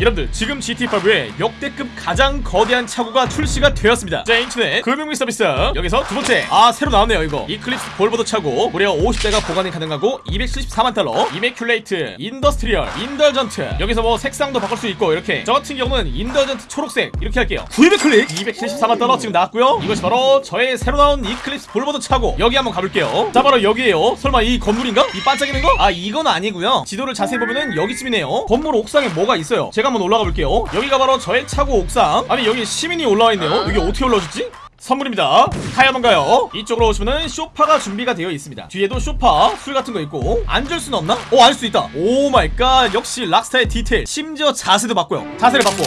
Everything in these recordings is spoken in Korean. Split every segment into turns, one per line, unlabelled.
여러분들 지금 GTA5에 역대급 가장 거대한 차고가 출시가 되었습니다. 자 인터넷 금융 및 서비스. 여기서 두 번째. 아 새로 나왔네요 이거. Eclipse Boulevard 차고 무려 50대가 보관이 가능하고 274만 달러. immaculate industrial indulgent. 여기서 뭐 색상도 바꿀 수 있고 이렇게. 저 같은 경우는 indulgent 초록색 이렇게 할게요. 900 클릭? 274만 달러 지금 나왔고요. 이것이 바로 저의 새로 나온 Eclipse Boulevard 차고. 여기 한번 가볼게요. 자 바로 여기에요. 설마 이 건물인가? 이 반짝이는 거? 아 이건 아니고요. 지도를 자세히 보면은 여기쯤이네요. 건물 옥상에 뭐가 있어요? 제가 한번 올라가 볼게요. 여기가 바로 저의 차고 옥상. 아니 여기 시민이 올라와 있네요. 여기 어떻게 올라오셨지? 선물입니다. 타야만가요. 이쪽으로 오시면은 쇼파가 준비가 되어 있습니다. 뒤에도 쇼파 술 같은 거 있고. 앉을 수는 없나? 어 앉을 수 있다. oh my god. 역시 Rockstar의 디테일. 심지어 자세도 바꿔요. 자세를 바꿔.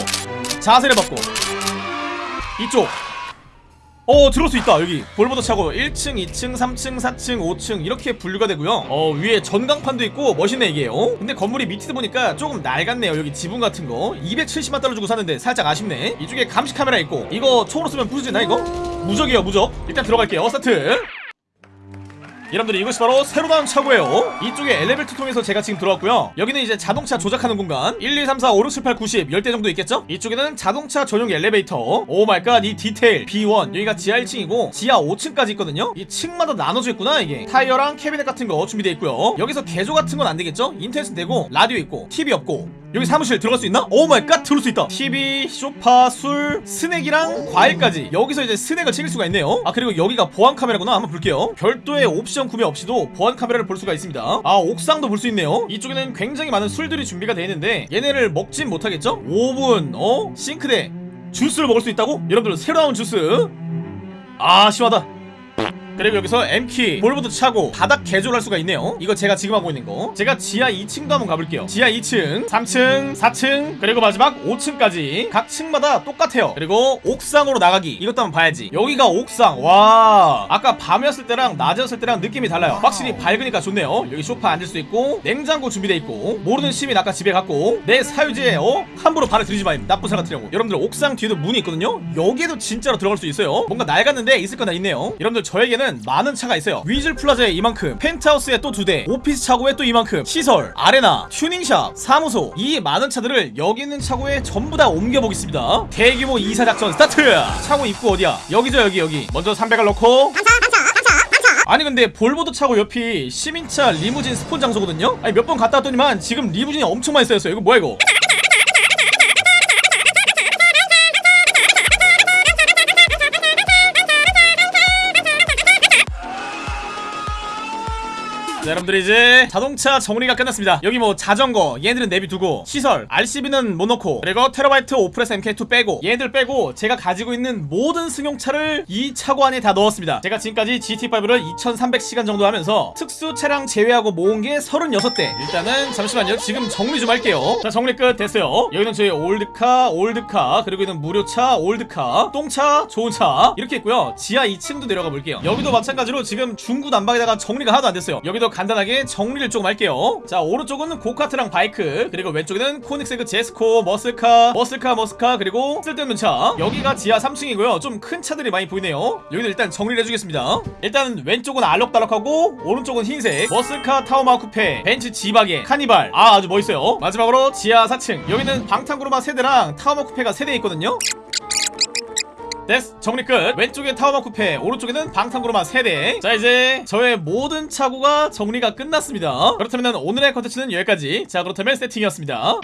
자세를 바꿔. 이쪽 어 들어올 수 있다 여기. Boulevard 차고. 1층 2층 3층 4층 5층 이렇게 분류가 되고요. 어 위에 전광판도 있고 멋있네 이게. 어? 근데 건물이 밑에서 보니까 조금 낡았네요 여기 지붕 같은 거. 270만 달러 주고 샀는데 살짝 아쉽네. 이쪽에 감시 카메라 있고. 이거 총으로 쏘면 부수지나 이거? 무적이에요 무적. 일단 들어갈게요 스타트 여러분들 이것이 바로 새로 나온 차고예요. 이쪽에 엘리베이터 통해서 제가 지금 들어왔고요. 여기는 이제 자동차 조작하는 공간. 1, 2, 3, 4, 5, 6, 7, 8, 9, 10대 정도 있겠죠? 이쪽에는 자동차 전용 엘리베이터. oh my god 이 디테일. B1 여기가 지하 1층이고 지하 5층까지 있거든요? 이 층마다 나눠져 있구나 이게. 타이어랑 캐비넷 같은 거 준비되어 있고요. 여기서 개조 같은 건 안 되겠죠? 인터넷은 되고 라디오 있고 TV 없고 여기 사무실 들어갈 수 있나? oh my god 들어올 수 있다. TV, 소파, 술, 스낵이랑 과일까지. 여기서 이제 스낵을 챙길 수가 있네요. 아 그리고 여기가 보안 카메라구나. 한번 볼게요. 별도의 옵션 구매 없이도 보안 카메라를 볼 수가 있습니다. 아 옥상도 볼 수 있네요. 이쪽에는 굉장히 많은 술들이 준비가 되어 있는데 얘네를 먹진 못하겠죠? 오븐, 어? 싱크대 주스를 먹을 수 있다고? 여러분들 새로 나온 주스. 아 시원하다 그리고 여기서 M키 Boulevard 차고 바닥 개조를 할 수가 있네요. 이거 제가 지금 하고 있는 거. 제가 지하 2층도 한번 가볼게요. 지하 2층 3층 4층 그리고 마지막 5층까지 각 층마다 똑같아요. 그리고 옥상으로 나가기. 이것도 한번 봐야지. 여기가 옥상. 와. 아까 밤이었을 때랑 낮이었을 때랑 느낌이 달라요. 확실히 밝으니까 좋네요. 여기 소파 앉을 수 있고 냉장고 준비돼 있고 모르는 시민 아까 집에 갔고 내 사유지에 어? 함부로 발을 들이지 마임 나쁜 사람 같으라고. 여러분들 옥상 뒤에도 문이 있거든요. 여기에도 진짜로 들어갈 수 있어요. 뭔가 낡았는데 있을 거 다 있네요. 여러분들 저에게는 많은 차가 있어요. Weazel Plaza에 이만큼 펜트하우스에 또 두대 오피스 차고에 또 이만큼 시설 아레나 튜닝샵 사무소. 이 많은 차들을 여기 있는 차고에 전부 다 옮겨보겠습니다. 대규모 이사 작전 스타트! 차고 입구 어디야? 여기죠 여기 여기. 먼저 300을 넣고. 아니 근데 Boulevard 차고 옆이 시민차 리무진 spawn 장소거든요? 아니 몇 번 갔다 왔더니만 지금 리무진이 엄청 많이 쌓였어요. 이거 뭐야 이거 자, 여러분들 이제 자동차 정리가 끝났습니다. 여기 뭐 자전거 얘네들은 내비두고 시설 RCV는 못 넣고 그리고 Terrorbyte Oppressor MK2 빼고 얘네들 빼고 제가 가지고 있는 모든 승용차를 이 차고 안에 다 넣었습니다. 제가 지금까지 GTA5를 2300시간 정도 하면서 특수 차량 제외하고 모은 게 36대. 일단은 잠시만요. 지금 정리 좀 할게요. 자 정리 끝. 됐어요. 여기는 저희 old car old car 그리고 여기는 무료차 old car 똥차 좋은 차 이렇게 있고요. 지하 2층도 내려가 볼게요. 여기도 마찬가지로 지금 중구 난방에다가 정리가 하나도 안 됐어요. 여기도 간단하게 정리를 조금 할게요. 자 오른쪽은 고카트랑 바이크 그리고 왼쪽에는 Koenigsegg Jesko muscle car muscle car muscle car 그리고 쓸데없는 차. 여기가 지하 3층이고요. 좀 큰 차들이 많이 보이네요. 여기는 일단 정리를 해주겠습니다. 일단 왼쪽은 알록달록하고 오른쪽은 흰색. 머슬카 타오마 쿠페 벤츠 지바게 카니발. 아 아주 멋있어요. 마지막으로 지하 4층. 여기는 방탄구르마 세대랑 타오마 쿠페가 세대 있거든요 됐어 정리 끝. 왼쪽에 타워마 쿠페 오른쪽에는 방탄구르마 세대. 자 이제 저의 모든 차고가 정리가 끝났습니다. 그렇다면 오늘의 컨텐츠는 여기까지. 자 그렇다면 세팅이었습니다